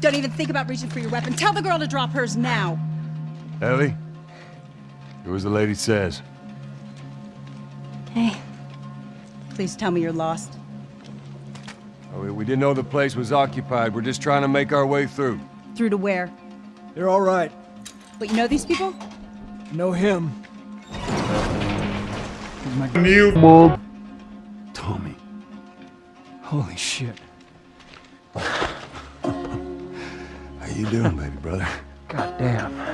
Don't even think about reaching for your weapon. Tell the girl to drop hers now. Ellie, do as the lady says. Okay. Please tell me you're lost. Oh, we- we didn't know the place was occupied. We're just trying to make our way through. Through to where? They're all right. But you know these people? Know him. He's my New Tommy. Holy shit. You doing, baby brother? God damn.